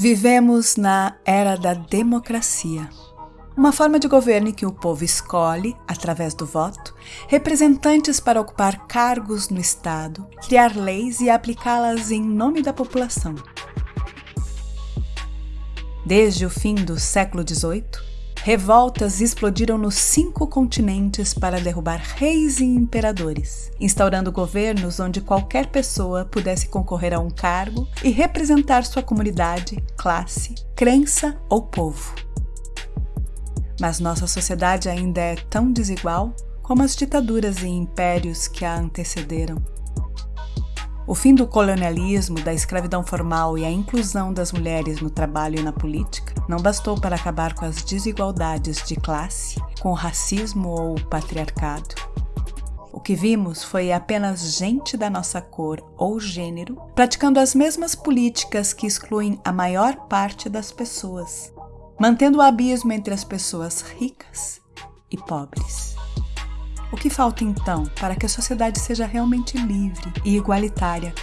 Vivemos na era da democracia. Uma forma de governo em que o povo escolhe, através do voto, representantes para ocupar cargos no Estado, criar leis e aplicá-las em nome da população. Desde o fim do século XVIII, revoltas explodiram nos cinco continentes para derrubar reis e imperadores, instaurando governos onde qualquer pessoa pudesse concorrer a um cargo e representar sua comunidade, classe, crença ou povo. Mas nossa sociedade ainda é tão desigual como as ditaduras e impérios que a antecederam. O fim do colonialismo, da escravidão formal e a inclusão das mulheres no trabalho e na política não bastou para acabar com as desigualdades de classe, com o racismo ou o patriarcado. O que vimos foi apenas gente da nossa cor ou gênero praticando as mesmas políticas que excluem a maior parte das pessoas, mantendo o abismo entre as pessoas ricas e pobres. O que falta então para que a sociedade seja realmente livre e igualitária?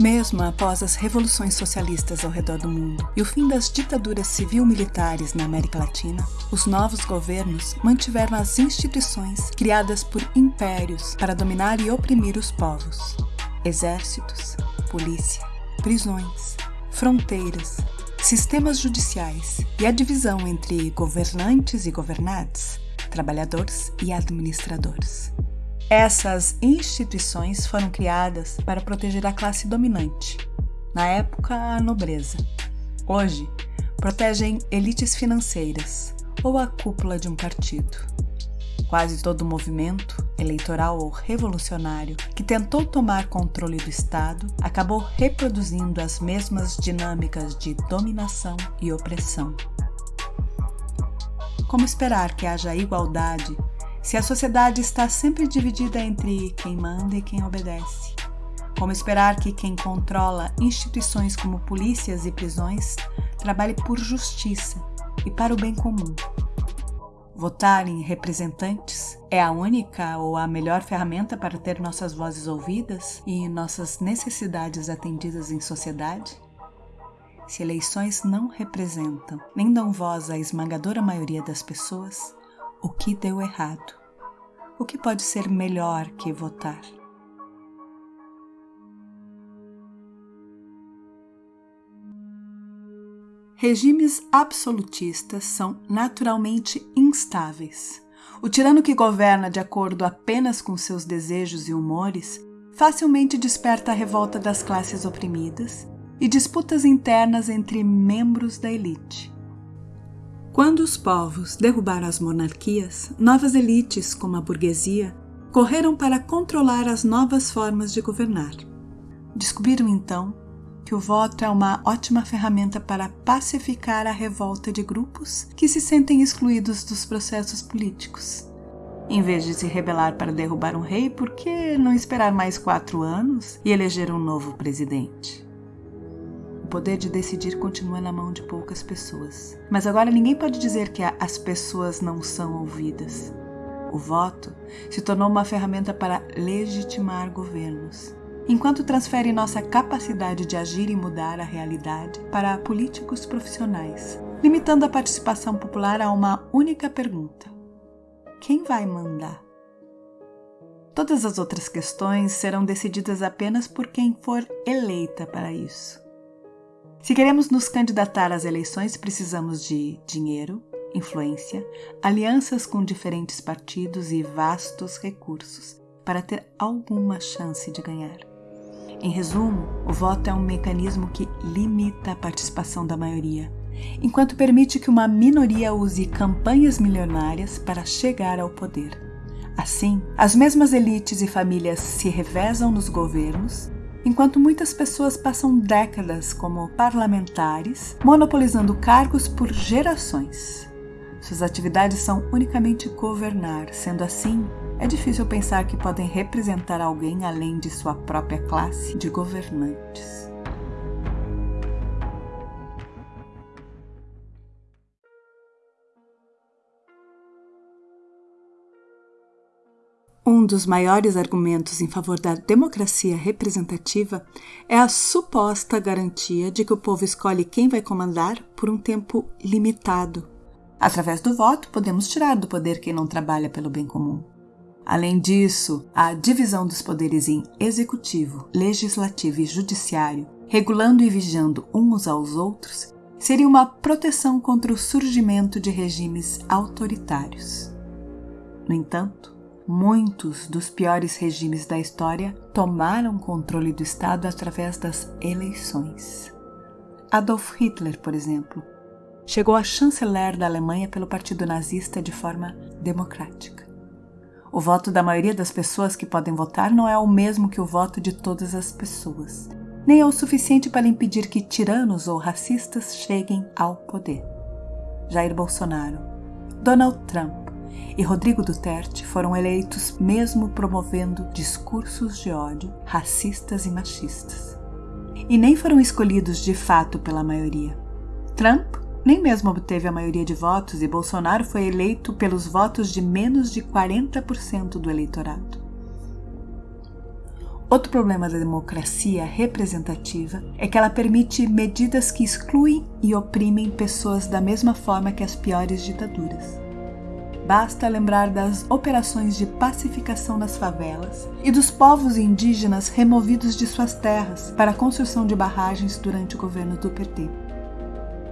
Mesmo após as revoluções socialistas ao redor do mundo e o fim das ditaduras civil-militares na América Latina, os novos governos mantiveram as instituições criadas por impérios para dominar e oprimir os povos: exércitos, polícia, prisões, fronteiras, sistemas judiciais e a divisão entre governantes e governados trabalhadores e administradores. Essas instituições foram criadas para proteger a classe dominante, na época a nobreza. Hoje, protegem elites financeiras ou a cúpula de um partido. Quase todo movimento, eleitoral ou revolucionário, que tentou tomar controle do Estado acabou reproduzindo as mesmas dinâmicas de dominação e opressão. Como esperar que haja igualdade se a sociedade está sempre dividida entre quem manda e quem obedece? Como esperar que quem controla instituições como polícias e prisões trabalhe por justiça e para o bem comum? Votar em representantes é a única ou a melhor ferramenta para ter nossas vozes ouvidas e nossas necessidades atendidas em sociedade? Se eleições não representam nem dão voz à esmagadora maioria das pessoas, o que deu errado? O que pode ser melhor que votar? Regimes absolutistas são naturalmente instáveis. O tirano que governa de acordo apenas com seus desejos e humores facilmente desperta a revolta das classes oprimidas e disputas internas entre membros da elite. Quando os povos derrubaram as monarquias, novas elites, como a burguesia, correram para controlar as novas formas de governar. Descobriram então que o voto é uma ótima ferramenta para pacificar a revolta de grupos que se sentem excluídos dos processos políticos. Em vez de se rebelar para derrubar um rei, por que não esperar mais quatro anos e eleger um novo presidente? Poder de decidir continua na mão de poucas pessoas. Mas agora ninguém pode dizer que as pessoas não são ouvidas. O voto se tornou uma ferramenta para legitimar governos, enquanto transfere nossa capacidade de agir e mudar a realidade para políticos profissionais, limitando a participação popular a uma única pergunta: quem vai mandar? Todas as outras questões serão decididas apenas por quem for eleita para isso. Se queremos nos candidatar às eleições, precisamos de dinheiro, influência, alianças com diferentes partidos e vastos recursos para ter alguma chance de ganhar. Em resumo, o voto é um mecanismo que limita a participação da maioria, enquanto permite que uma minoria use campanhas milionárias para chegar ao poder. Assim, as mesmas elites e famílias se revezam nos governos enquanto muitas pessoas passam décadas como parlamentares, monopolizando cargos por gerações. Suas atividades são unicamente governar, sendo assim, é difícil pensar que podem representar alguém além de sua própria classe de governantes. Um dos maiores argumentos em favor da democracia representativa é a suposta garantia de que o povo escolhe quem vai comandar por um tempo limitado. Através do voto, podemos tirar do poder quem não trabalha pelo bem comum. Além disso, a divisão dos poderes em executivo, legislativo e judiciário, regulando e vigiando uns aos outros, seria uma proteção contra o surgimento de regimes autoritários. No entanto, Muitos dos piores regimes da história tomaram controle do Estado através das eleições. Adolf Hitler, por exemplo, chegou a chanceler da Alemanha pelo Partido Nazista de forma democrática. O voto da maioria das pessoas que podem votar não é o mesmo que o voto de todas as pessoas, nem é o suficiente para impedir que tiranos ou racistas cheguem ao poder. Jair Bolsonaro, Donald Trump, e Rodrigo Duterte foram eleitos mesmo promovendo discursos de ódio racistas e machistas. E nem foram escolhidos de fato pela maioria. Trump nem mesmo obteve a maioria de votos e Bolsonaro foi eleito pelos votos de menos de 40% do eleitorado. Outro problema da democracia representativa é que ela permite medidas que excluem e oprimem pessoas da mesma forma que as piores ditaduras. Basta lembrar das operações de pacificação nas favelas e dos povos indígenas removidos de suas terras para a construção de barragens durante o governo do PT.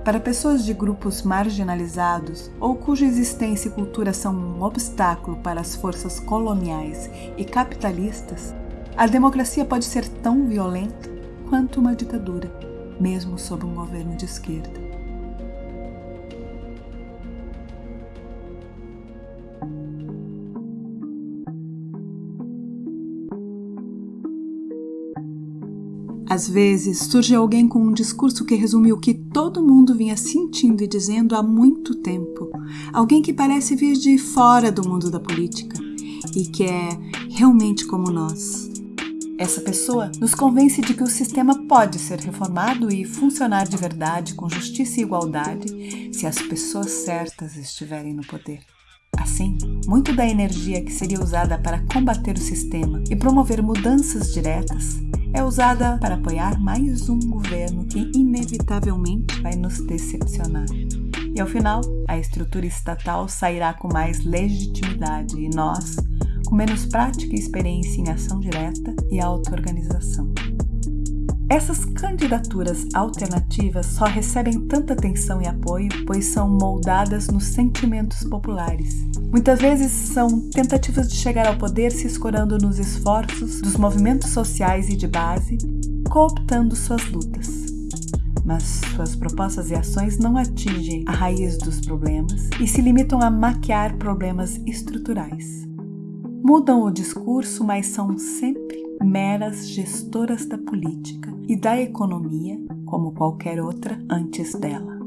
Para pessoas de grupos marginalizados ou cuja existência e cultura são um obstáculo para as forças coloniais e capitalistas, a democracia pode ser tão violenta quanto uma ditadura, mesmo sob um governo de esquerda. Às vezes surge alguém com um discurso que resume o que todo mundo vinha sentindo e dizendo há muito tempo. Alguém que parece vir de fora do mundo da política e que é realmente como nós. Essa pessoa nos convence de que o sistema pode ser reformado e funcionar de verdade com justiça e igualdade se as pessoas certas estiverem no poder. Assim, muito da energia que seria usada para combater o sistema e promover mudanças diretas é usada para apoiar mais um governo que inevitavelmente vai nos decepcionar. E ao final, a estrutura estatal sairá com mais legitimidade e nós, com menos prática e experiência em ação direta e auto-organização. Essas candidaturas alternativas só recebem tanta atenção e apoio pois são moldadas nos sentimentos populares. Muitas vezes são tentativas de chegar ao poder se escorando nos esforços dos movimentos sociais e de base, cooptando suas lutas. Mas suas propostas e ações não atingem a raiz dos problemas e se limitam a maquiar problemas estruturais. Mudam o discurso, mas são sempre meras gestoras da política da economia como qualquer outra antes dela.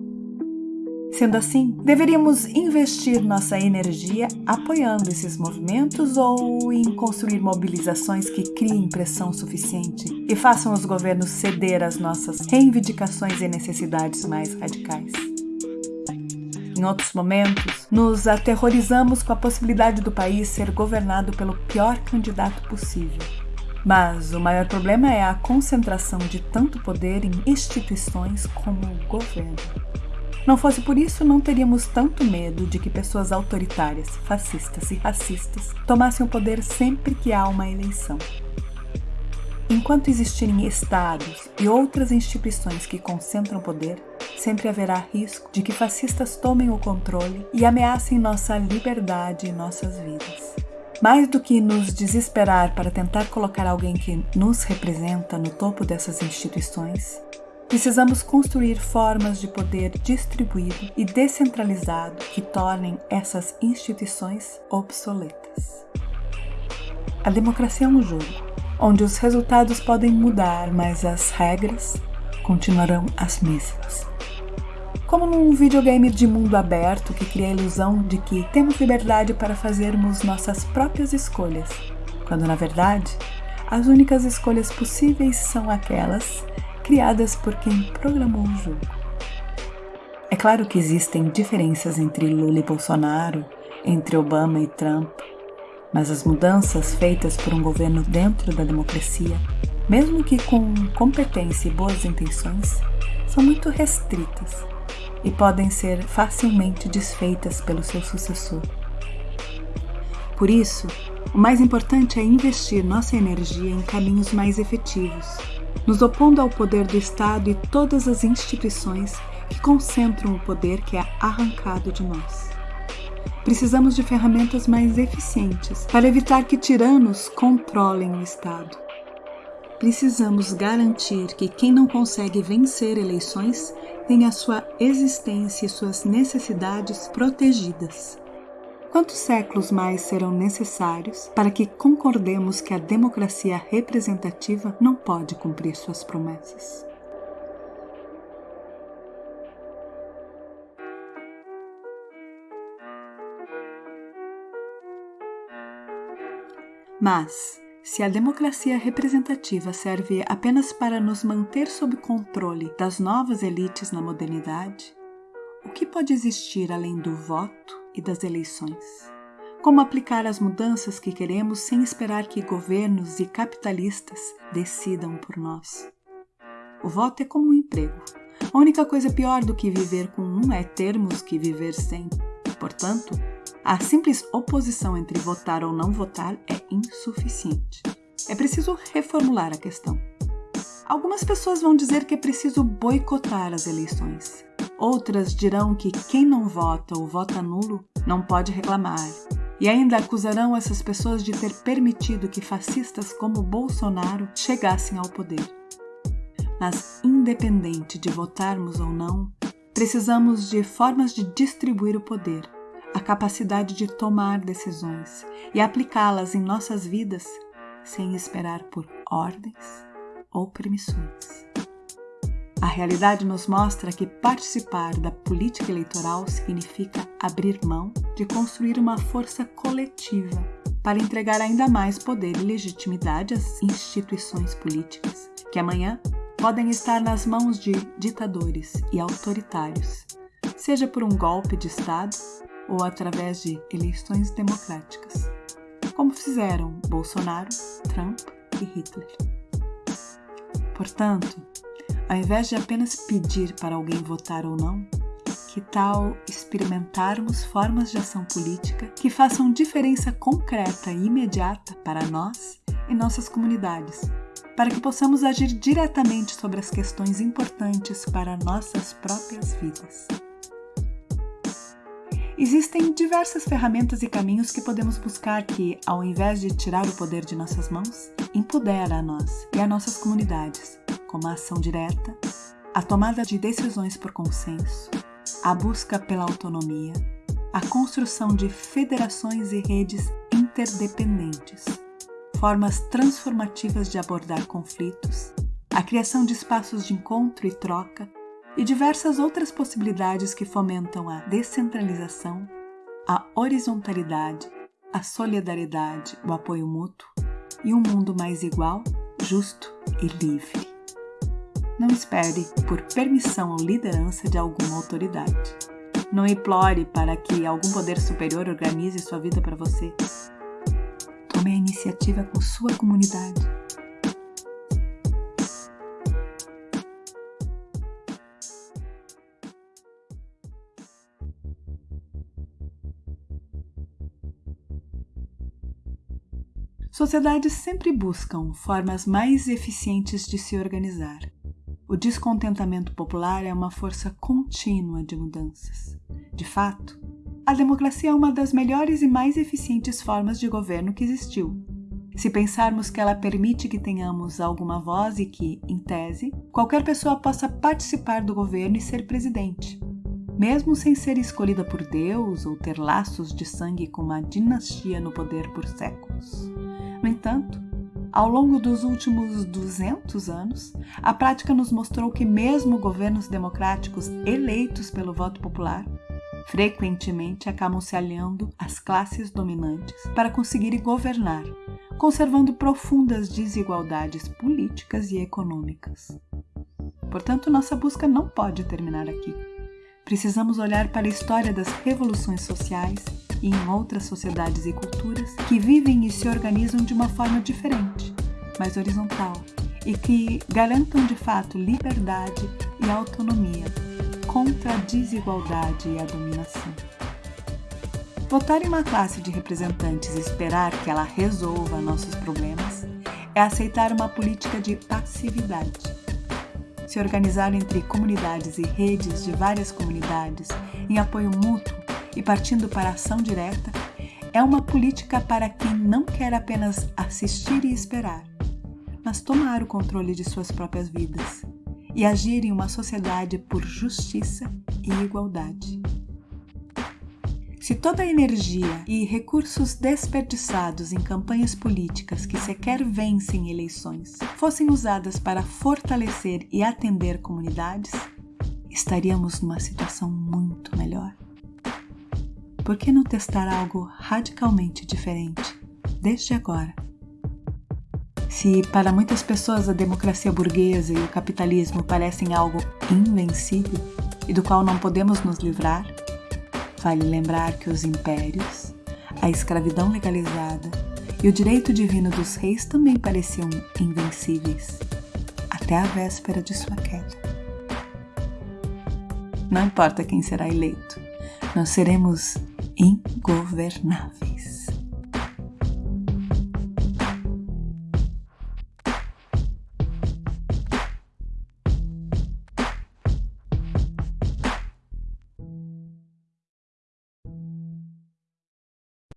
Sendo assim, deveríamos investir nossa energia apoiando esses movimentos ou em construir mobilizações que criem pressão suficiente e façam os governos ceder às nossas reivindicações e necessidades mais radicais. Em outros momentos, nos aterrorizamos com a possibilidade do país ser governado pelo pior candidato possível mas o maior problema é a concentração de tanto poder em instituições como o governo. Não fosse por isso, não teríamos tanto medo de que pessoas autoritárias, fascistas e racistas tomassem o poder sempre que há uma eleição. Enquanto existirem estados e outras instituições que concentram poder, sempre haverá risco de que fascistas tomem o controle e ameacem nossa liberdade e nossas vidas. Mais do que nos desesperar para tentar colocar alguém que nos representa no topo dessas instituições, precisamos construir formas de poder distribuído e descentralizado que tornem essas instituições obsoletas. A democracia é um jogo onde os resultados podem mudar, mas as regras continuarão as mesmas como num videogame de mundo aberto que cria a ilusão de que temos liberdade para fazermos nossas próprias escolhas, quando na verdade as únicas escolhas possíveis são aquelas criadas por quem programou o jogo. É claro que existem diferenças entre Lula e Bolsonaro, entre Obama e Trump, Mas as mudanças feitas por um governo dentro da democracia, mesmo que com competência e boas intenções, são muito restritas e podem ser facilmente desfeitas pelo seu sucessor. Por isso, o mais importante é investir nossa energia em caminhos mais efetivos, nos opondo ao poder do Estado e todas as instituições que concentram o poder que é arrancado de nós. Precisamos de ferramentas mais eficientes para evitar que tiranos controlem o Estado. Precisamos garantir que quem não consegue vencer eleições tenha sua existência e suas necessidades protegidas. Quantos séculos mais serão necessários para que concordemos que a democracia representativa não pode cumprir suas promessas? Mas, se a democracia representativa serve apenas para nos manter sob controle das novas elites na modernidade, o que pode existir além do voto e das eleições? Como aplicar as mudanças que queremos sem esperar que governos e capitalistas decidam por nós? O voto é como um emprego. A única coisa pior do que viver com um é termos que viver sem. Portanto, a simples oposição entre votar ou não votar é insuficiente. É preciso reformular a questão. Algumas pessoas vão dizer que é preciso boicotar as eleições. Outras dirão que quem não vota ou vota nulo não pode reclamar. E ainda acusarão essas pessoas de ter permitido que fascistas como Bolsonaro chegassem ao poder. Mas, independente de votarmos ou não, precisamos de formas de distribuir o poder a capacidade de tomar decisões e aplicá-las em nossas vidas sem esperar por ordens ou permissões. A realidade nos mostra que participar da política eleitoral significa abrir mão de construir uma força coletiva para entregar ainda mais poder e legitimidade às instituições políticas, que amanhã podem estar nas mãos de ditadores e autoritários, seja por um golpe de Estado ou através de eleições democráticas, como fizeram Bolsonaro, Trump e Hitler. Portanto, ao invés de apenas pedir para alguém votar ou não, que tal experimentarmos formas de ação política que façam diferença concreta e imediata para nós e nossas comunidades, para que possamos agir diretamente sobre as questões importantes para nossas próprias vidas? Existem diversas ferramentas e caminhos que podemos buscar que, ao invés de tirar o poder de nossas mãos, empodera a nós e a nossas comunidades, como a ação direta, a tomada de decisões por consenso, a busca pela autonomia, a construção de federações e redes interdependentes, formas transformativas de abordar conflitos, a criação de espaços de encontro e troca e diversas outras possibilidades que fomentam a descentralização, a horizontalidade, a solidariedade, o apoio mútuo e um mundo mais igual, justo e livre. Não espere por permissão ou liderança de alguma autoridade. Não implore para que algum poder superior organize sua vida para você. Tome a iniciativa com sua comunidade Sociedades sempre buscam formas mais eficientes de se organizar. O descontentamento popular é uma força contínua de mudanças. De fato, a democracia é uma das melhores e mais eficientes formas de governo que existiu. Se pensarmos que ela permite que tenhamos alguma voz e que, em tese, qualquer pessoa possa participar do governo e ser presidente, mesmo sem ser escolhida por Deus ou ter laços de sangue com uma dinastia no poder por séculos. No entanto, ao longo dos últimos 200 anos, a prática nos mostrou que, mesmo governos democráticos eleitos pelo voto popular, frequentemente acabam se aliando às classes dominantes para conseguirem governar, conservando profundas desigualdades políticas e econômicas. Portanto, nossa busca não pode terminar aqui. Precisamos olhar para a história das revoluções sociais e em outras sociedades e culturas que vivem e se organizam de uma forma diferente, mais horizontal, e que garantam de fato liberdade e autonomia contra a desigualdade e a dominação. Votar em uma classe de representantes e esperar que ela resolva nossos problemas é aceitar uma política de passividade. Se organizar entre comunidades e redes de várias comunidades em apoio mútuo e partindo para a ação direta é uma política para quem não quer apenas assistir e esperar, mas tomar o controle de suas próprias vidas e agir em uma sociedade por justiça e igualdade. Se toda a energia e recursos desperdiçados em campanhas políticas que sequer vencem eleições fossem usadas para fortalecer e atender comunidades, estaríamos numa situação muito melhor. Por que não testar algo radicalmente diferente desde agora? Se para muitas pessoas a democracia burguesa e o capitalismo parecem algo invencível e do qual não podemos nos livrar, vale lembrar que os impérios, a escravidão legalizada e o direito divino dos reis também pareciam invencíveis, até a véspera de sua queda. Não importa quem será eleito, nós seremos ingovernáveis.